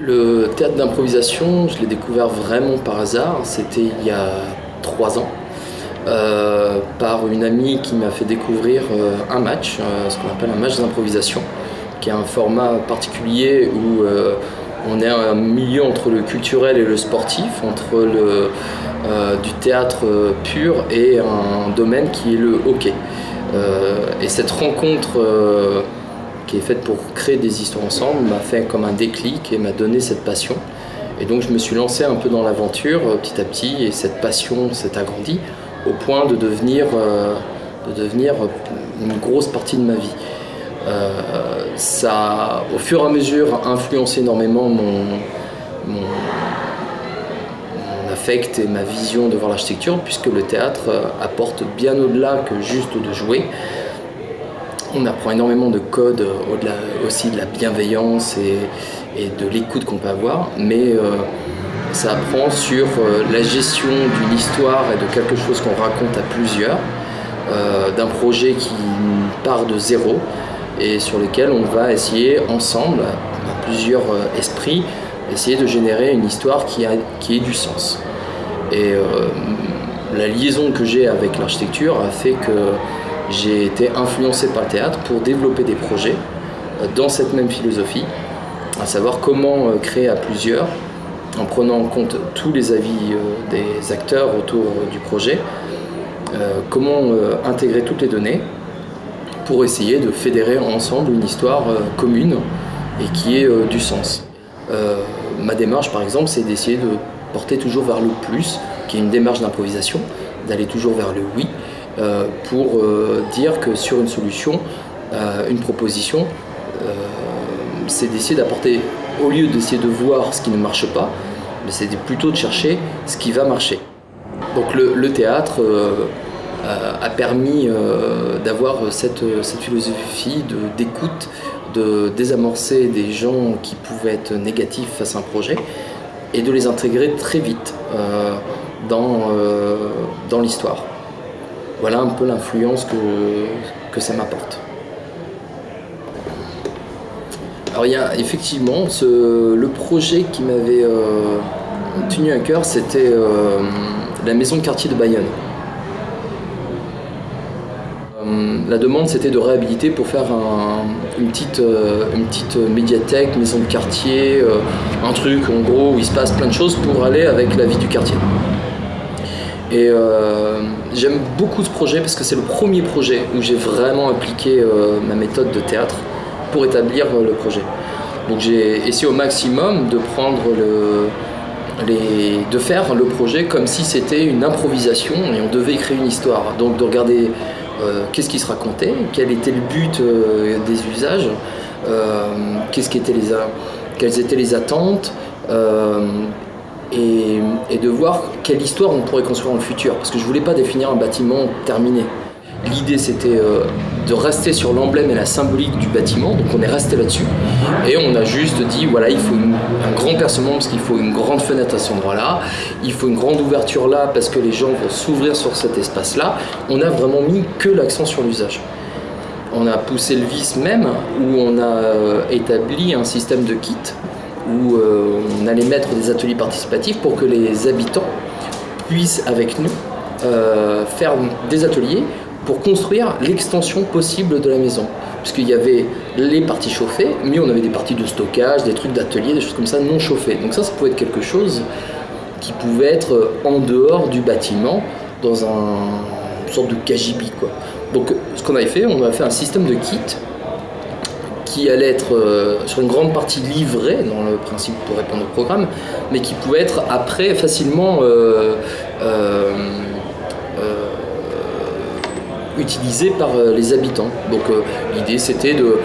Le théâtre d'improvisation, je l'ai découvert vraiment par hasard. C'était il y a trois ans, euh, par une amie qui m'a fait découvrir euh, un match, euh, ce qu'on appelle un match d'improvisation, qui est un format particulier où on est un milieu entre le culturel et le sportif, entre le, du théâtre pur et un domaine qui est le hockey. et cette rencontre qui est faite pour créer des histoires ensemble, m'a fait comme un déclic et m'a donné cette passion. Et donc je me suis lancé un peu dans l'aventure euh, petit à petit et cette passion s'est agrandie au point de devenir, euh, devenir une grosse partie de ma vie. Euh, ça a au fur et à mesure influencé énormément mon, mon, mon affect et ma vision de voir l'architecture puisque le théâtre apporte bien au-delà que juste de jouer. On apprend énormément de codes, euh, au-delà aussi de la bienveillance et, de l'écoute qu'on peut avoir, mais euh, ça apprend sur euh, la gestion d'une histoire et de quelque chose qu'on raconte à plusieurs, d'un projet qui part de zéro et sur lequel on va essayer ensemble, dans plusieurs esprits, essayer de générer une histoire qui, a, qui ait du sens. Et la liaison que j'ai avec l'architecture a fait que j'ai été influencé par le théâtre pour développer des projets euh, dans cette même philosophie, à savoir comment euh, créer à plusieurs, en prenant en compte tous les avis euh, des acteurs autour du projet, comment intégrer toutes les données pour essayer de fédérer ensemble une histoire commune et qui ait du sens. ma démarche par exemple c'est d'essayer de porter toujours vers le plus, qui est une démarche d'improvisation, d'aller toujours vers le oui, pour euh, dire que sur une solution, euh, une proposition, c'est d'essayer d'apporter, au lieu d'essayer de voir ce qui ne marche pas, c'est plutôt de chercher ce qui va marcher. Donc le, théâtre a permis d'avoir cette, philosophie d'écoute, de, désamorcer des gens qui pouvaient être négatifs face à un projet et de les intégrer très vite dans l'histoire voilà un peu l'influence que, ça m'apporte. Alors il y a effectivement le projet qui m'avait euh, tenu à cœur, c'était euh, la maison de quartier de Bayonne. Euh, la demande c'était de réhabiliter pour faire une, petite, une petite médiathèque, maison de quartier, un truc en gros où il se passe plein de choses pour aller avec la vie du quartier. Et j'aime beaucoup ce projet parce que c'est le premier projet où j'ai vraiment appliqué euh, ma méthode de théâtre pour établir euh, le projet. Donc j'ai essayé au maximum de prendre le, de faire le projet comme si c'était une improvisation et on devait écrire une histoire. Donc de regarder qu'est-ce qui se racontait, quel était le but des usages, qu'est-ce qui les, quelles étaient les attentes, et, de voir quelle histoire on pourrait construire dans le futur. Parce que je voulais pas définir un bâtiment terminé. L'idée c'était euh, de rester sur l'emblème et la symbolique du bâtiment, donc on est resté là-dessus. Et on a juste dit voilà, il faut un grand percement parce qu'il faut une grande fenêtre à cet endroit-là, il faut une grande ouverture là parce que les gens vont s'ouvrir sur cet espace-là. On a vraiment mis que l'accent sur l'usage. On a poussé le vice même où on a euh, établi un système de kit où euh, on allait mettre des ateliers participatifs pour que les habitants puissent avec nous euh, faire des ateliers pour construire l'extension possible de la maison. Puisqu'il y avait les parties chauffées, mais on avait des parties de stockage, des trucs d'atelier, des choses comme ça non chauffées. Donc ça, ça pouvait être quelque chose qui pouvait être en dehors du bâtiment, dans un, une sorte de cagibi. Donc ce qu'on avait fait, on avait fait un système de kit qui allait être euh, sur une grande partie livré dans le principe pour répondre au programme, mais qui pouvait être après facilement euh, euh, utilisé par les habitants. Donc l'idée c'était de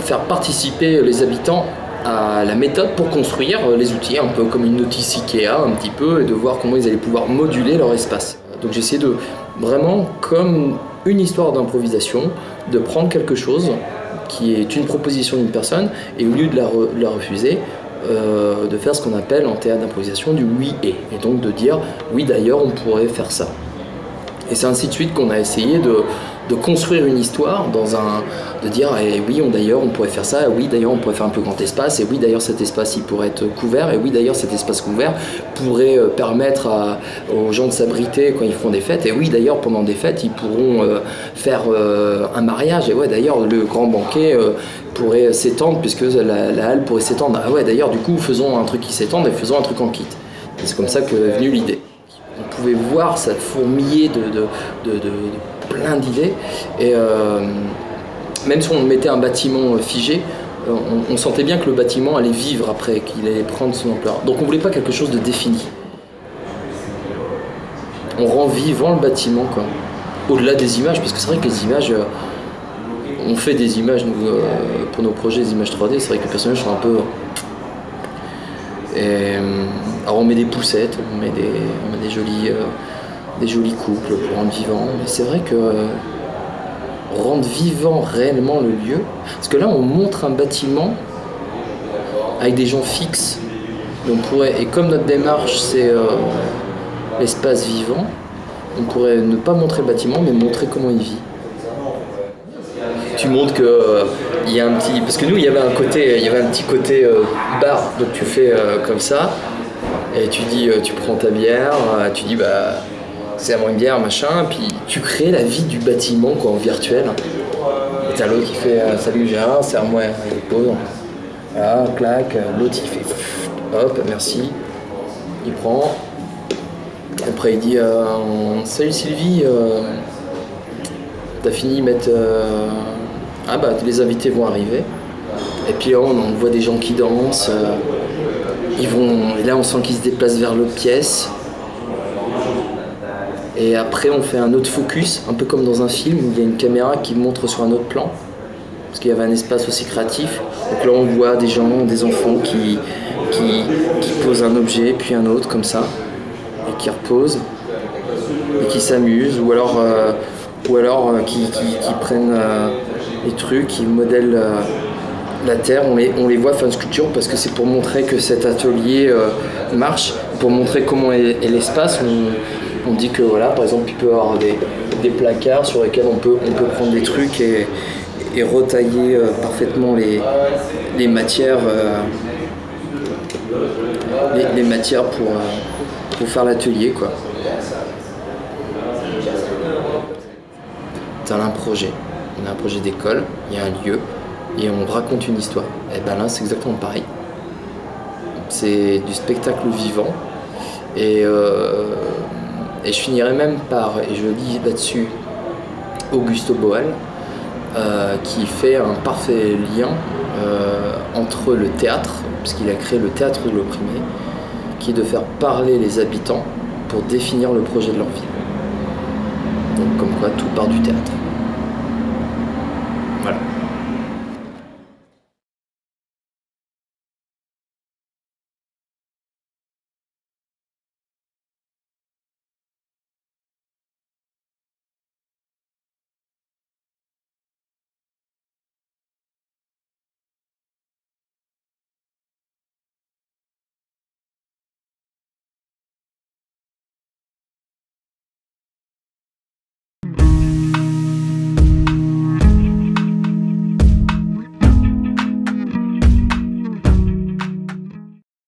faire participer les habitants à la méthode pour construire les outils, un peu comme une notice Ikea un petit peu, et de voir comment ils allaient pouvoir moduler leur espace. Donc j'ai essayé de vraiment, comme une histoire d'improvisation, de prendre quelque chose qui est une proposition d'une personne, et au lieu de la, refuser, euh, de faire ce qu'on appelle en théâtre d'improvisation du oui et, et donc de dire oui d'ailleurs on pourrait faire ça. Et c'est ainsi de suite qu'on a essayé de, de construire une histoire, dans un, de dire et oui d'ailleurs on pourrait faire ça, et oui d'ailleurs on pourrait faire un peu grand espace, et oui d'ailleurs cet espace il pourrait être couvert, et oui d'ailleurs cet espace couvert pourrait euh, permettre aux gens de s'abriter quand ils font des fêtes, et oui d'ailleurs pendant des fêtes ils pourront euh, faire euh, un mariage, et ouais d'ailleurs le grand banquet pourrait s'étendre puisque la, halle pourrait s'étendre. Ah ouais d'ailleurs du coup faisons un truc qui s'étende et faisons un truc en kit. C'est comme ça que est l'idée. On pouvait voir ça fourmiller de plein d'idées. Et euh, même si on mettait un bâtiment figé, euh, on, sentait bien que le bâtiment allait vivre après, qu'il allait prendre son ampleur. Donc on voulait pas quelque chose de défini. On rend vivant le bâtiment, quoi. Au-delà des images, parce que c'est vrai que les images, euh, on fait des images pour nos projets, des images 3D, c'est vrai que les personnages sont un peu. Alors on met des poussettes, on met des, on met des jolies des jolis couples pour rendre vivant. Mais c'est vrai que euh, rendre vivant réellement le lieu, parce que là on montre un bâtiment avec des gens fixes, on pourrait, et comme notre démarche c'est euh, l'espace vivant, on pourrait ne pas montrer le bâtiment mais montrer comment il vit. Tu montres que euh, y a un petit, parce que nous il y avait un côté, y avait un petit côté bar, donc tu fais comme ça et tu dis, tu prends ta bière, tu dis bah c'est à une bière, machin, puis tu crées la vie du bâtiment quoi, en virtuel. Et t'as l'autre qui fait euh, Salut Gérard, c'est à moi, il pose. Ah, clac, l'autre il fait hop, merci. Il prend. Après il dit euh, Salut Sylvie, euh, t'as fini de mettre. Ah bah les invités vont arriver. Et puis là, on, voit des gens qui dansent. ils vont, et là on sent qu'ils se déplacent vers l'autre pièce. Et après, on fait un autre focus, un peu comme dans un film où il y a une caméra qui montre sur un autre plan, parce qu'il y avait un espace aussi créatif. Donc là, on voit des gens, des enfants qui, qui, posent un objet, puis un autre, comme ça, et qui reposent, et qui s'amusent, ou alors, euh, ou alors euh, qui, prennent euh, les trucs, qui modèlent la terre, on les, on les voit faire une sculpture parce que c'est pour montrer que cet atelier marche, pour montrer comment est, l'espace dit que voilà, par exemple, il peut y avoir des, placards sur lesquels on peut, on prendre des trucs et, retailler euh, parfaitement les, matières, euh, les, matières pour, euh, pour faire l'atelier. quoi. un projet, on a un projet d'école, il y a un lieu et on raconte une histoire. Et ben là, c'est exactement pareil. C'est du spectacle vivant et et je finirai même par, et je dis là-dessus, Augusto Boal, euh, qui fait un parfait lien euh, entre le théâtre, puisqu'il a créé le théâtre de l'opprimé, qui est de faire parler les habitants pour définir le projet de leur vie. Donc comme quoi tout part du théâtre.